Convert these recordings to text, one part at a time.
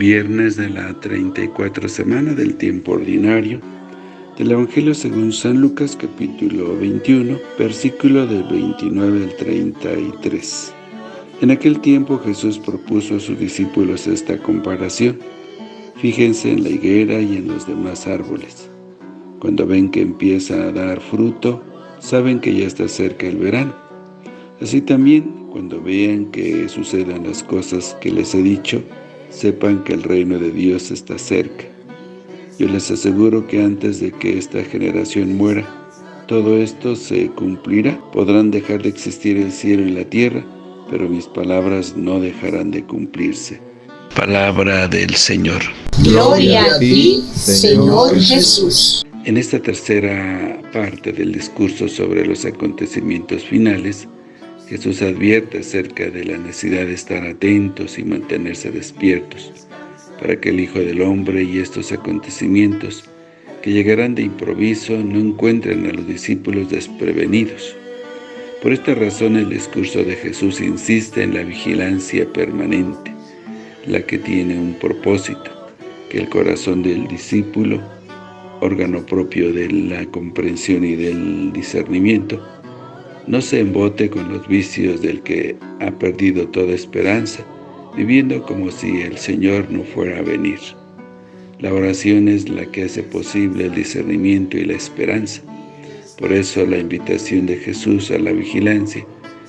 viernes de la 34 semana del tiempo ordinario, del Evangelio según San Lucas capítulo 21, versículo del 29 al 33. En aquel tiempo Jesús propuso a sus discípulos esta comparación. Fíjense en la higuera y en los demás árboles. Cuando ven que empieza a dar fruto, saben que ya está cerca el verano. Así también, cuando vean que sucedan las cosas que les he dicho, sepan que el reino de Dios está cerca. Yo les aseguro que antes de que esta generación muera, todo esto se cumplirá. Podrán dejar de existir el cielo y la tierra, pero mis palabras no dejarán de cumplirse. Palabra del Señor. Gloria a ti, Señor Jesús. En esta tercera parte del discurso sobre los acontecimientos finales, Jesús advierte acerca de la necesidad de estar atentos y mantenerse despiertos, para que el Hijo del Hombre y estos acontecimientos que llegarán de improviso no encuentren a los discípulos desprevenidos. Por esta razón el discurso de Jesús insiste en la vigilancia permanente, la que tiene un propósito, que el corazón del discípulo, órgano propio de la comprensión y del discernimiento, no se embote con los vicios del que ha perdido toda esperanza, viviendo como si el Señor no fuera a venir. La oración es la que hace posible el discernimiento y la esperanza. Por eso la invitación de Jesús a la vigilancia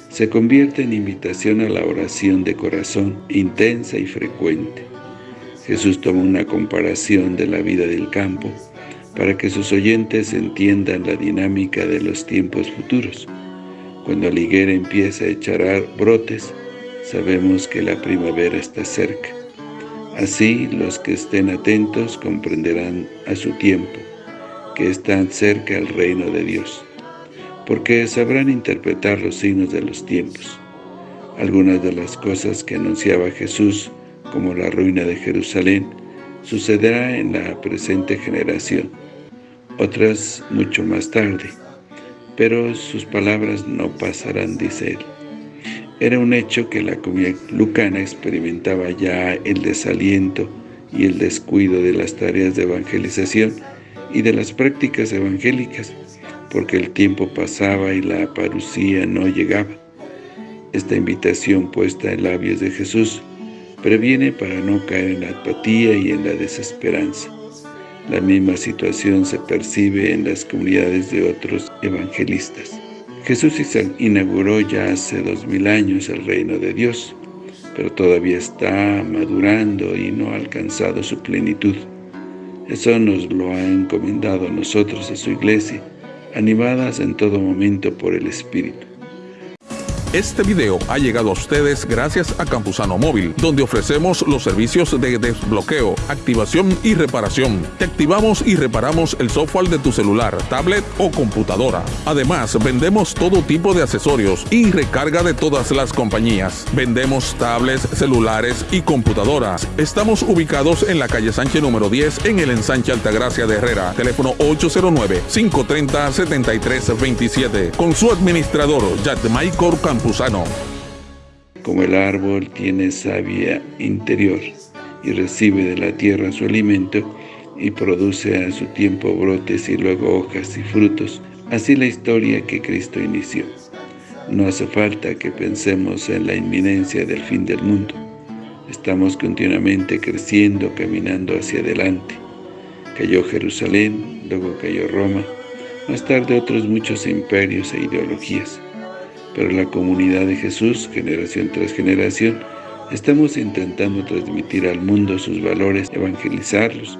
se convierte en invitación a la oración de corazón intensa y frecuente. Jesús toma una comparación de la vida del campo para que sus oyentes entiendan la dinámica de los tiempos futuros. Cuando la higuera empieza a echar brotes, sabemos que la primavera está cerca. Así, los que estén atentos comprenderán a su tiempo, que están cerca al reino de Dios, porque sabrán interpretar los signos de los tiempos. Algunas de las cosas que anunciaba Jesús, como la ruina de Jerusalén, sucederá en la presente generación, otras mucho más tarde, pero sus palabras no pasarán, dice él. Era un hecho que la comunidad lucana experimentaba ya el desaliento y el descuido de las tareas de evangelización y de las prácticas evangélicas, porque el tiempo pasaba y la parucía no llegaba. Esta invitación puesta en labios de Jesús previene para no caer en la apatía y en la desesperanza. La misma situación se percibe en las comunidades de otros evangelistas. Jesús inauguró ya hace dos mil años el reino de Dios, pero todavía está madurando y no ha alcanzado su plenitud. Eso nos lo ha encomendado a nosotros, a su iglesia, animadas en todo momento por el Espíritu. Este video ha llegado a ustedes gracias a Campusano Móvil, donde ofrecemos los servicios de desbloqueo, activación y reparación. Te activamos y reparamos el software de tu celular, tablet o computadora. Además, vendemos todo tipo de accesorios y recarga de todas las compañías. Vendemos tablets, celulares y computadoras. Estamos ubicados en la calle Sánchez número 10 en el ensanche Altagracia de Herrera. Teléfono 809-530-7327. Con su administrador, Michael Como el árbol tiene savia interior y recibe de la tierra su alimento y produce a su tiempo brotes y luego hojas y frutos, así la historia que Cristo inició. No hace falta que pensemos en la inminencia del fin del mundo. Estamos continuamente creciendo, caminando hacia adelante. Cayó Jerusalén, luego cayó Roma, más tarde otros muchos imperios e ideologías pero la comunidad de Jesús, generación tras generación, estamos intentando transmitir al mundo sus valores, evangelizarlos,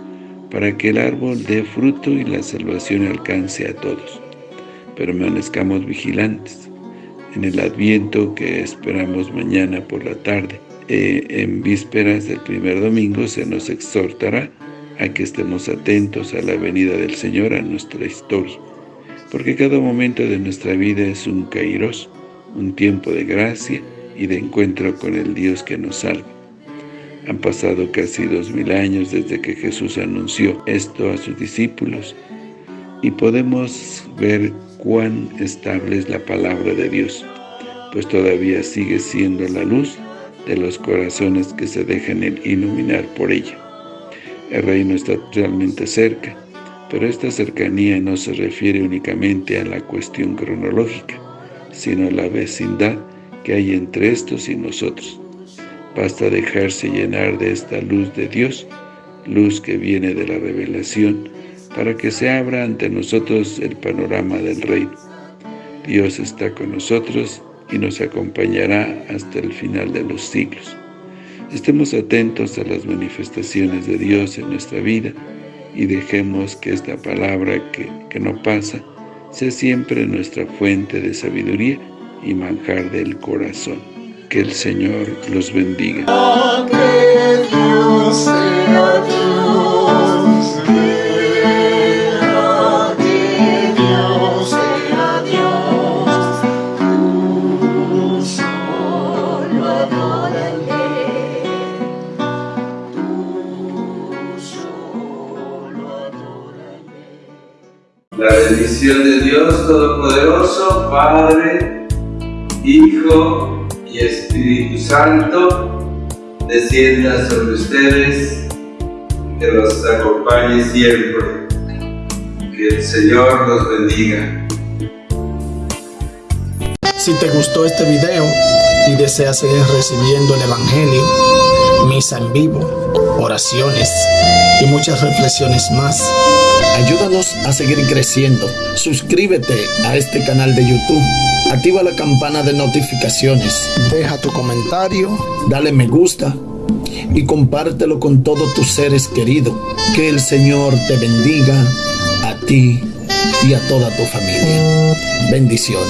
para que el árbol dé fruto y la salvación alcance a todos. Permanezcamos vigilantes. En el Adviento que esperamos mañana por la tarde, eh, en vísperas del primer domingo, se nos exhortará a que estemos atentos a la venida del Señor a nuestra historia, porque cada momento de nuestra vida es un kairos, un tiempo de gracia y de encuentro con el Dios que nos salva. Han pasado casi dos mil años desde que Jesús anunció esto a sus discípulos y podemos ver cuán estable es la palabra de Dios, pues todavía sigue siendo la luz de los corazones que se dejan iluminar por ella. El reino está realmente cerca, pero esta cercanía no se refiere únicamente a la cuestión cronológica, sino la vecindad que hay entre estos y nosotros. Basta dejarse llenar de esta luz de Dios, luz que viene de la revelación, para que se abra ante nosotros el panorama del reino. Dios está con nosotros y nos acompañará hasta el final de los siglos. Estemos atentos a las manifestaciones de Dios en nuestra vida y dejemos que esta palabra que, que no pasa sea siempre nuestra fuente de sabiduría y manjar del corazón. Que el Señor los bendiga. La bendición de Dios Todopoderoso, Padre, Hijo y Espíritu Santo, descienda sobre ustedes, que los acompañe siempre. Que el Señor los bendiga. Si te gustó este video y deseas seguir recibiendo el Evangelio, misa en vivo, oraciones y muchas reflexiones más, Ayúdanos a seguir creciendo. Suscríbete a este canal de YouTube. Activa la campana de notificaciones. Deja tu comentario. Dale me gusta. Y compártelo con todos tus seres queridos. Que el Señor te bendiga a ti y a toda tu familia. Bendiciones.